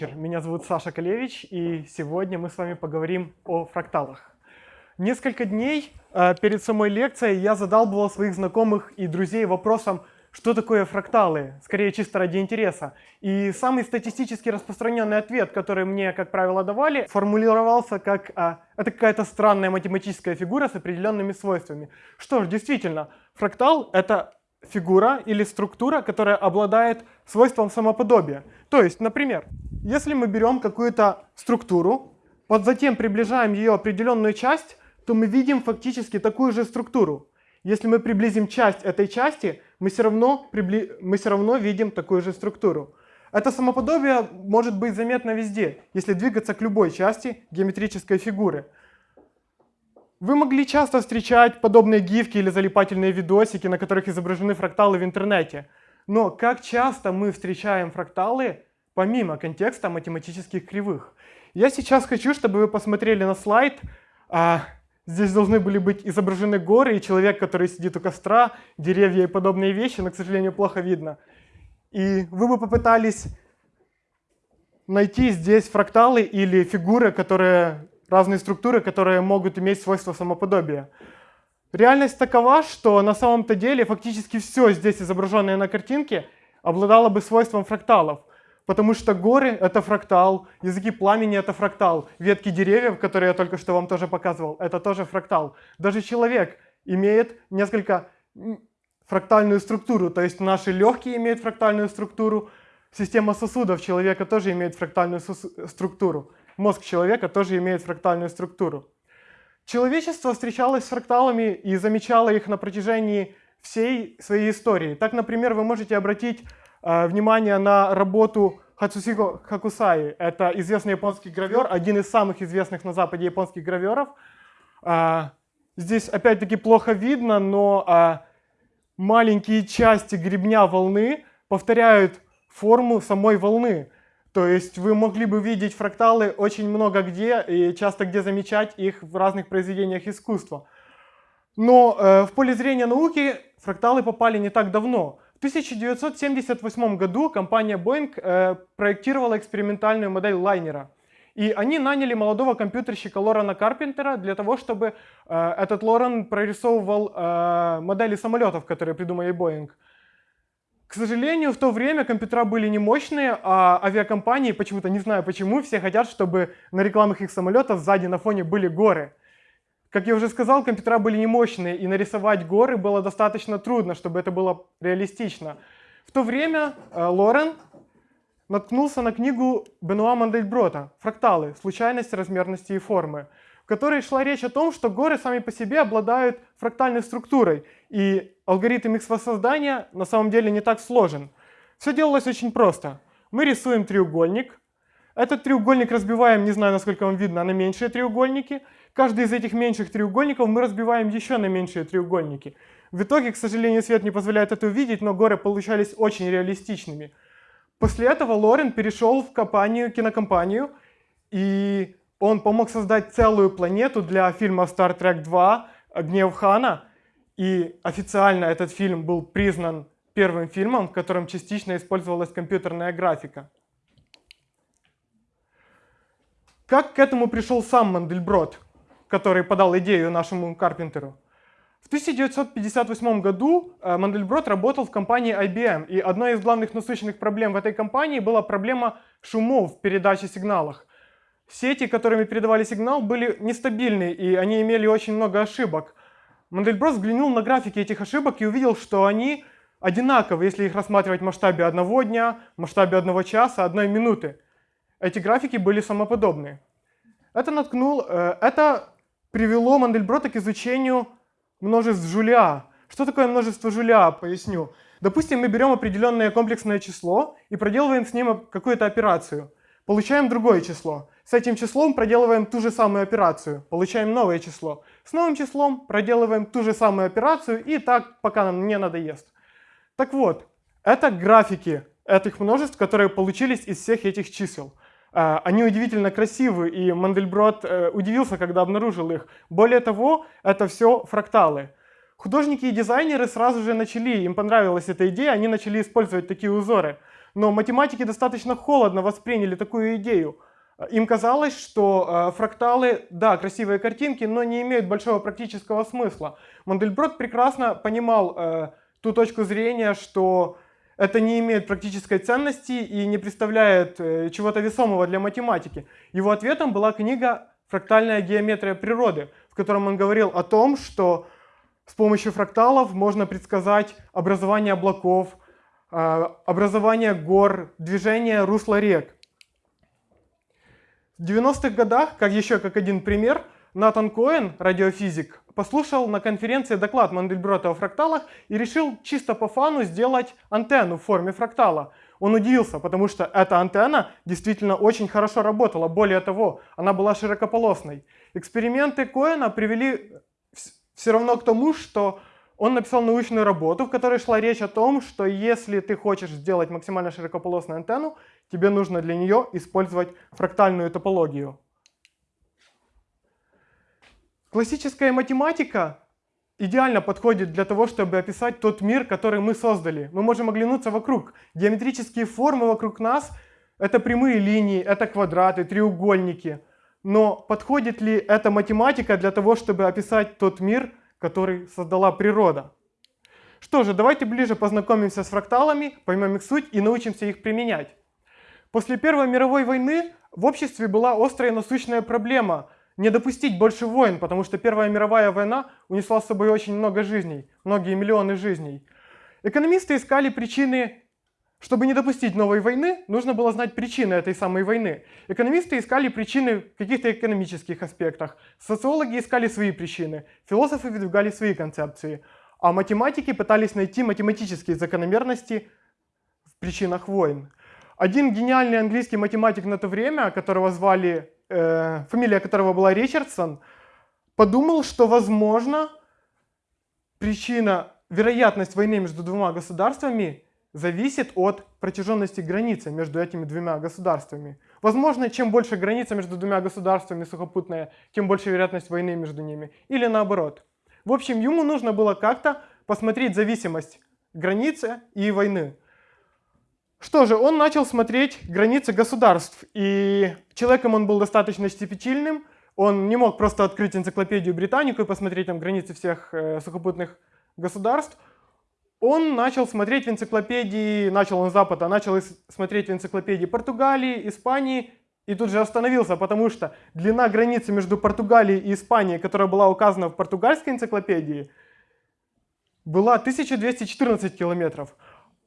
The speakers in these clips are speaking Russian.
вечер. Меня зовут Саша Колевич, и сегодня мы с вами поговорим о фракталах. Несколько дней э, перед самой лекцией я задалбывал своих знакомых и друзей вопросом, что такое фракталы, скорее чисто ради интереса. И самый статистически распространенный ответ, который мне, как правило, давали, формулировался как а, «это какая-то странная математическая фигура с определенными свойствами». Что ж, действительно, фрактал — это фигура или структура, которая обладает свойством самоподобия. То есть, например, если мы берем какую-то структуру, вот затем приближаем ее определенную часть, то мы видим фактически такую же структуру. Если мы приблизим часть этой части, мы все равно, прибли... мы все равно видим такую же структуру. Это самоподобие может быть заметно везде, если двигаться к любой части геометрической фигуры. Вы могли часто встречать подобные гифки или залипательные видосики, на которых изображены фракталы в интернете. Но как часто мы встречаем фракталы помимо контекста математических кривых? Я сейчас хочу, чтобы вы посмотрели на слайд. А, здесь должны были быть изображены горы и человек, который сидит у костра, деревья и подобные вещи, но, к сожалению, плохо видно. И вы бы попытались найти здесь фракталы или фигуры, которые разные структуры, которые могут иметь свойство самоподобия. Реальность такова, что на самом-то деле фактически все здесь изображенное на картинке обладало бы свойством фракталов. Потому что горы — это фрактал, языки пламени — это фрактал, ветки деревьев, которые я только что вам тоже показывал, это тоже фрактал. Даже человек имеет несколько фрактальную структуру, то есть наши легкие имеют фрактальную структуру, система сосудов человека тоже имеет фрактальную структуру мозг человека тоже имеет фрактальную структуру. Человечество встречалось с фракталами и замечало их на протяжении всей своей истории. Так, например, вы можете обратить э, внимание на работу Хацусико Хакусаи. Это известный японский гравер, один из самых известных на Западе японских граверов. Э, здесь опять-таки плохо видно, но э, маленькие части гребня волны повторяют форму самой волны. То есть вы могли бы видеть фракталы очень много где и часто где замечать их в разных произведениях искусства. Но э, в поле зрения науки фракталы попали не так давно. В 1978 году компания Boeing э, проектировала экспериментальную модель лайнера. И они наняли молодого компьютерщика Лорена Карпентера для того, чтобы э, этот Лорен прорисовывал э, модели самолетов, которые придумали Boeing. К сожалению, в то время компьютера были не мощные, а авиакомпании, почему-то не знаю почему, все хотят, чтобы на рекламах их самолетов сзади на фоне были горы. Как я уже сказал, компьютера были не мощные, и нарисовать горы было достаточно трудно, чтобы это было реалистично. В то время э, Лорен наткнулся на книгу Бенуа Мандельброта «Фракталы. Случайность, размерности и формы», в которой шла речь о том, что горы сами по себе обладают фрактальной структурой, и алгоритм их воссоздания на самом деле не так сложен. Все делалось очень просто. Мы рисуем треугольник. Этот треугольник разбиваем, не знаю, насколько вам видно, на меньшие треугольники. Каждый из этих меньших треугольников мы разбиваем еще на меньшие треугольники. В итоге, к сожалению, свет не позволяет это увидеть, но горы получались очень реалистичными. После этого Лорен перешел в компанию, кинокомпанию, и он помог создать целую планету для фильма Star Trek 2 «Гнев Хана», и официально этот фильм был признан первым фильмом, в котором частично использовалась компьютерная графика. Как к этому пришел сам Мандельброд, который подал идею нашему Карпентеру? В 1958 году э, Мандельброд работал в компании IBM, и одной из главных насущных проблем в этой компании была проблема шумов в передаче сигналах. Сети, которыми передавали сигнал, были нестабильны, и они имели очень много ошибок. Мандельброс взглянул на графики этих ошибок и увидел, что они одинаковы, если их рассматривать в масштабе одного дня, в масштабе одного часа, одной минуты. Эти графики были самоподобны. Это, наткнул, э, это привело Мандельброта к изучению множеств Жулиа. Что такое множество Жулиа? Поясню. Допустим, мы берем определенное комплексное число и проделываем с ним какую-то операцию. Получаем другое число. С этим числом проделываем ту же самую операцию, получаем новое число. С новым числом проделываем ту же самую операцию и так, пока нам не надоест. Так вот, это графики этих множеств, которые получились из всех этих чисел. А, они удивительно красивы, и Мандельброд э, удивился, когда обнаружил их. Более того, это все фракталы. Художники и дизайнеры сразу же начали, им понравилась эта идея, они начали использовать такие узоры. Но математики достаточно холодно восприняли такую идею. Им казалось, что э, фракталы, да, красивые картинки, но не имеют большого практического смысла. Мандельброд прекрасно понимал э, ту точку зрения, что это не имеет практической ценности и не представляет э, чего-то весомого для математики. Его ответом была книга «Фрактальная геометрия природы», в котором он говорил о том, что с помощью фракталов можно предсказать образование облаков, э, образование гор, движение русла рек. В 90-х годах, как еще как один пример, Натан Коэн, радиофизик, послушал на конференции доклад Мандельброта о фракталах и решил чисто по фану сделать антенну в форме фрактала. Он удивился, потому что эта антенна действительно очень хорошо работала. Более того, она была широкополосной. Эксперименты Коэна привели все равно к тому, что он написал научную работу, в которой шла речь о том, что если ты хочешь сделать максимально широкополосную антенну, тебе нужно для нее использовать фрактальную топологию. Классическая математика идеально подходит для того, чтобы описать тот мир, который мы создали. Мы можем оглянуться вокруг. Геометрические формы вокруг нас — это прямые линии, это квадраты, треугольники. Но подходит ли эта математика для того, чтобы описать тот мир, который создала природа? Что же, давайте ближе познакомимся с фракталами, поймем их суть и научимся их применять. После Первой мировой войны в обществе была острая насущная проблема не допустить больше войн, потому что Первая мировая война унесла с собой очень много жизней, многие миллионы жизней. Экономисты искали причины, чтобы не допустить новой войны, нужно было знать причины этой самой войны. Экономисты искали причины в каких-то экономических аспектах, социологи искали свои причины, философы выдвигали свои концепции, а математики пытались найти математические закономерности в причинах войн. Один гениальный английский математик на то время, которого звали, э, фамилия которого была Ричардсон, подумал, что возможно причина, вероятность войны между двумя государствами зависит от протяженности границы между этими двумя государствами. Возможно, чем больше граница между двумя государствами сухопутная, тем больше вероятность войны между ними. Или наоборот. В общем, ему нужно было как-то посмотреть зависимость границы и войны. Что же, он начал смотреть границы государств, и человеком он был достаточно щепетильным, он не мог просто открыть энциклопедию Британику и посмотреть там границы всех э, сухопутных государств. Он начал смотреть в энциклопедии, начал он с Запада, начал смотреть в энциклопедии Португалии, Испании, и тут же остановился, потому что длина границы между Португалией и Испанией, которая была указана в португальской энциклопедии, была 1214 километров.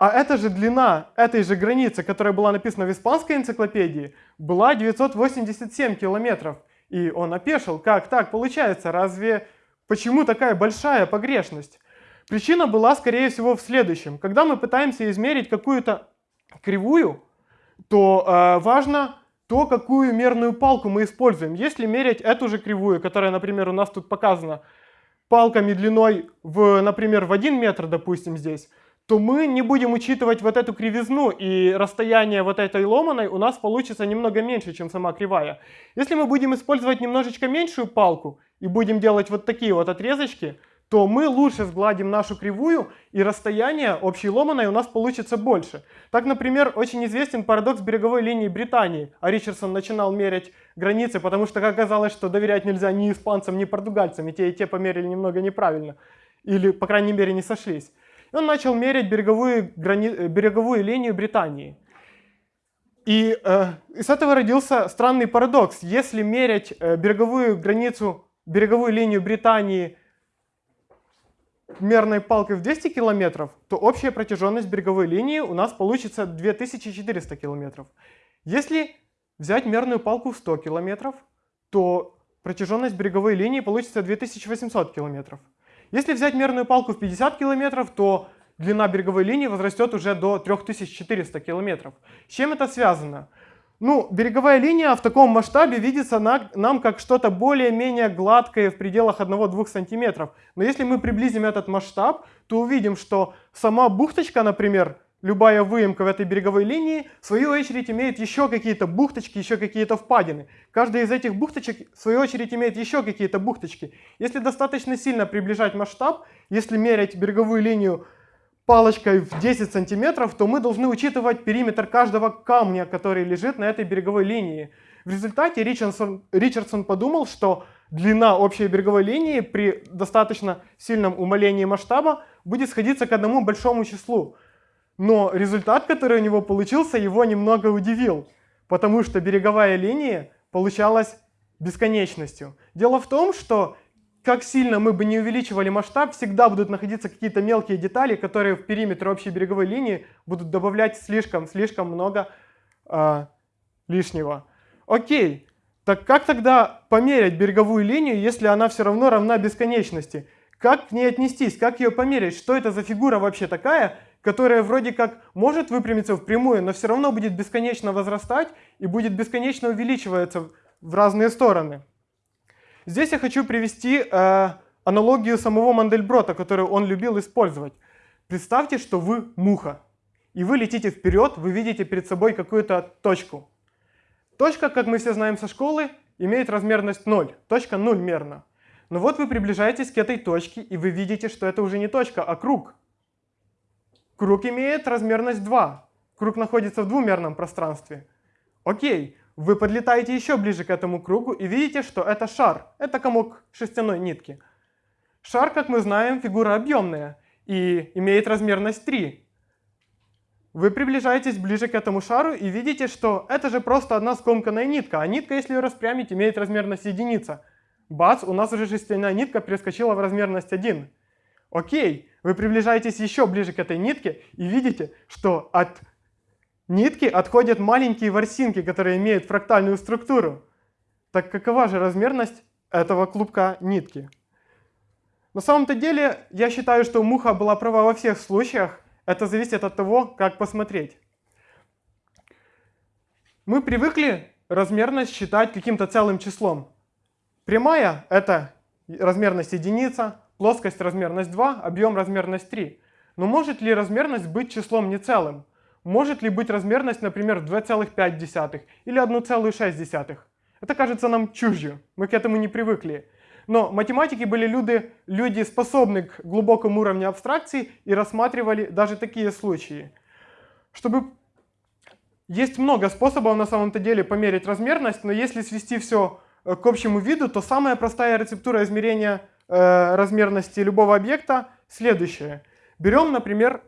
А эта же длина этой же границы, которая была написана в испанской энциклопедии, была 987 километров. И он опешил, как так получается, разве почему такая большая погрешность? Причина была, скорее всего, в следующем. Когда мы пытаемся измерить какую-то кривую, то э, важно то, какую мерную палку мы используем. Если мерять эту же кривую, которая, например, у нас тут показана, палками длиной, в, например, в 1 метр, допустим, здесь, то мы не будем учитывать вот эту кривизну, и расстояние вот этой ломаной у нас получится немного меньше, чем сама кривая. Если мы будем использовать немножечко меньшую палку и будем делать вот такие вот отрезочки, то мы лучше сгладим нашу кривую, и расстояние общей ломаной у нас получится больше. Так, например, очень известен парадокс береговой линии Британии. А Ричардсон начинал мерять границы, потому что оказалось, что доверять нельзя ни испанцам, ни португальцам, и те, и те померили немного неправильно. Или, по крайней мере, не сошлись. И он начал мерять береговую, грани... береговую линию Британии. И, э, и с этого родился странный парадокс. Если мерять э, береговую границу, береговую линию Британии мерной палкой в 200 километров, то общая протяженность береговой линии у нас получится 2400 километров. Если взять мерную палку в 100 километров, то протяженность береговой линии получится 2800 километров. Если взять мерную палку в 50 километров, то длина береговой линии возрастет уже до 3400 километров. С чем это связано? Ну, береговая линия в таком масштабе видится на, нам как что-то более-менее гладкое в пределах 1-2 сантиметров. Но если мы приблизим этот масштаб, то увидим, что сама бухточка, например, любая выемка в этой береговой линии, в свою очередь имеет еще какие-то бухточки, еще какие-то впадины. Каждая из этих бухточек, в свою очередь, имеет еще какие-то бухточки. Если достаточно сильно приближать масштаб, если мерять береговую линию палочкой в 10 сантиметров, то мы должны учитывать периметр каждого камня, который лежит на этой береговой линии. В результате Ричардсон, Ричардсон подумал, что длина общей береговой линии при достаточно сильном умалении масштаба будет сходиться к одному большому числу. Но результат, который у него получился, его немного удивил, потому что береговая линия получалась бесконечностью. Дело в том, что как сильно мы бы не увеличивали масштаб, всегда будут находиться какие-то мелкие детали, которые в периметр общей береговой линии будут добавлять слишком-слишком много э, лишнего. Окей, так как тогда померять береговую линию, если она все равно равна бесконечности? Как к ней отнестись, как ее померить? Что это за фигура вообще такая, которая вроде как может выпрямиться в прямую, но все равно будет бесконечно возрастать и будет бесконечно увеличиваться в разные стороны? Здесь я хочу привести э, аналогию самого Мандельброта, которую он любил использовать. Представьте, что вы муха, и вы летите вперед, вы видите перед собой какую-то точку. Точка, как мы все знаем со школы, имеет размерность 0. Точка 0 мерна. Но вот вы приближаетесь к этой точке, и вы видите, что это уже не точка, а круг. Круг имеет размерность 2. Круг находится в двумерном пространстве. Окей, вы подлетаете еще ближе к этому кругу и видите, что это шар. Это комок шерстяной нитки. Шар, как мы знаем, фигура объемная и имеет размерность 3. Вы приближаетесь ближе к этому шару и видите, что это же просто одна скомканная нитка, а нитка, если ее распрямить, имеет размерность единица. Бац, у нас уже шерстяная нитка перескочила в размерность 1. Окей, вы приближаетесь еще ближе к этой нитке и видите, что от нитки отходят маленькие ворсинки, которые имеют фрактальную структуру. Так какова же размерность этого клубка нитки? На самом-то деле, я считаю, что муха была права во всех случаях, это зависит от того, как посмотреть. Мы привыкли размерность считать каким-то целым числом. Прямая — это размерность единица, плоскость — размерность 2, объем — размерность 3. Но может ли размерность быть числом не целым? Может ли быть размерность, например, 2,5 или 1,6? Это кажется нам чужью, мы к этому не привыкли. Но математики были люди, люди способны к глубокому уровню абстракции и рассматривали даже такие случаи. Чтобы есть много способов на самом-то деле померить размерность, но если свести все э, к общему виду, то самая простая рецептура измерения э, размерности любого объекта следующая. Берем, например,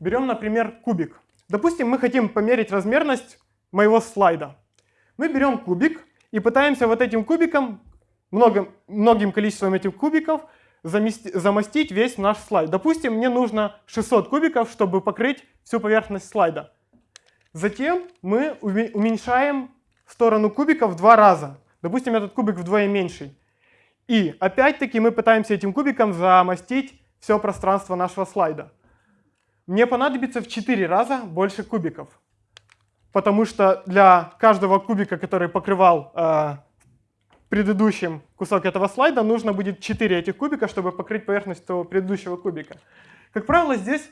берем, например, кубик. Допустим, мы хотим померить размерность моего слайда. Мы берем кубик и пытаемся вот этим кубиком много, многим количеством этих кубиков замести, замостить весь наш слайд. Допустим, мне нужно 600 кубиков, чтобы покрыть всю поверхность слайда. Затем мы уменьшаем сторону кубика в два раза. Допустим, этот кубик вдвое меньший. И опять-таки мы пытаемся этим кубиком замостить все пространство нашего слайда. Мне понадобится в 4 раза больше кубиков. Потому что для каждого кубика, который покрывал э, предыдущем кусок этого слайда, нужно будет 4 этих кубика, чтобы покрыть поверхность того предыдущего кубика. Как правило, здесь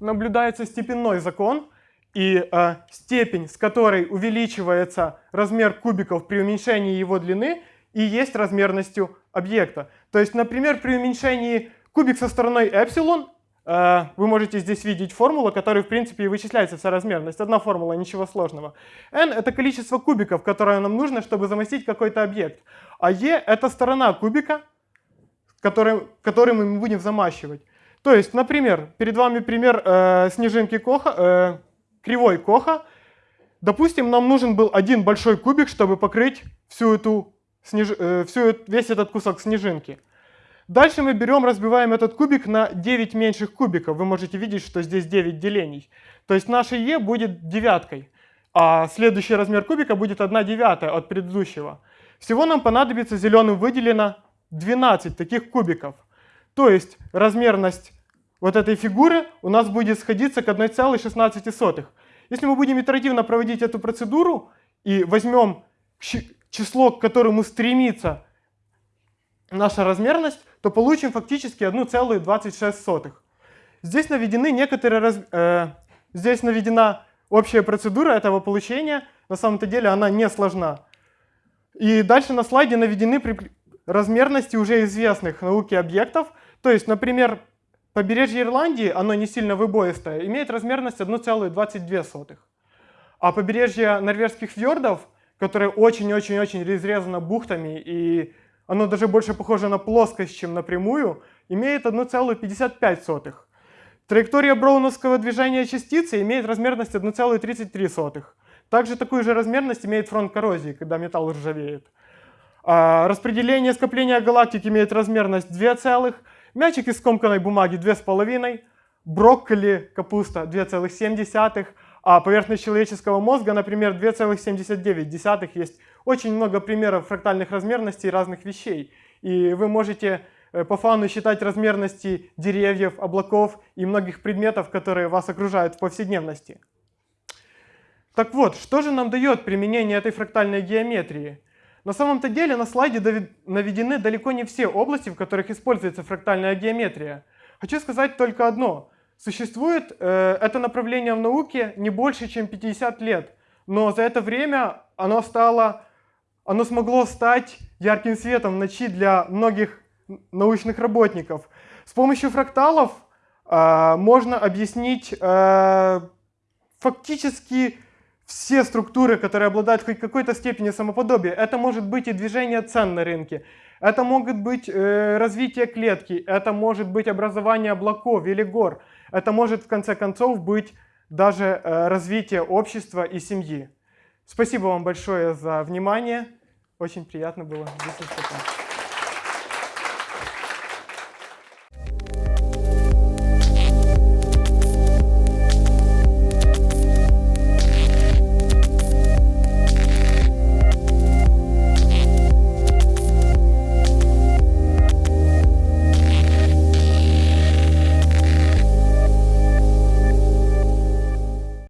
наблюдается степенной закон, и э, степень, с которой увеличивается размер кубиков при уменьшении его длины, и есть размерностью объекта. То есть, например, при уменьшении кубик со стороной эпсилон Э, вы можете здесь видеть формулу, которой в принципе и вычисляется вся размерность. Одна формула, ничего сложного. n — это количество кубиков, которое нам нужно, чтобы замостить какой-то объект. А e — это сторона кубика, который, который мы будем замащивать. То есть, например, перед вами пример э, снежинки Коха, э, кривой Коха. Допустим, нам нужен был один большой кубик, чтобы покрыть всю эту, снеж... э, всю, весь этот кусок снежинки. Дальше мы берем, разбиваем этот кубик на 9 меньших кубиков. Вы можете видеть, что здесь 9 делений. То есть наше e будет девяткой, а следующий размер кубика будет 1 девятая от предыдущего. Всего нам понадобится зеленым выделено 12 таких кубиков. То есть размерность вот этой фигуры у нас будет сходиться к 1,16. Если мы будем итеративно проводить эту процедуру и возьмем число, к которому стремится наша размерность, то получим фактически 1,26. Здесь наведены некоторые э, здесь наведена общая процедура этого получения. На самом-то деле она не сложна. И дальше на слайде наведены размерности уже известных науке объектов. То есть, например, побережье Ирландии, оно не сильно выбоистое, имеет размерность 1,22. А побережье норвежских фьордов, которое очень-очень-очень разрезано бухтами, и оно даже больше похоже на плоскость, чем на прямую, имеет 1,55. Траектория броуновского движения частицы имеет размерность 1,33. Также такую же размерность имеет фронт коррозии, когда металл ржавеет. А распределение скопления галактик имеет размерность 2 целых, мячик из скомканной бумаги 2,5, брокколи, капуста 2,7, а поверхность человеческого мозга, например, 2,79. Есть очень много примеров фрактальных размерностей разных вещей. И вы можете э, по фану считать размерности деревьев, облаков и многих предметов, которые вас окружают в повседневности. Так вот, что же нам дает применение этой фрактальной геометрии? На самом-то деле на слайде наведены далеко не все области, в которых используется фрактальная геометрия. Хочу сказать только одно. Существует э, это направление в науке не больше, чем 50 лет, но за это время оно, стало, оно смогло стать ярким светом в ночи для многих научных работников. С помощью фракталов э, можно объяснить э, фактически все структуры, которые обладают хоть какой-то степенью самоподобия. Это может быть и движение цен на рынке, это могут быть э, развитие клетки, это может быть образование облаков или гор, это может в конце концов быть даже э, развитие общества и семьи. Спасибо вам большое за внимание. Очень приятно было здесь выступать.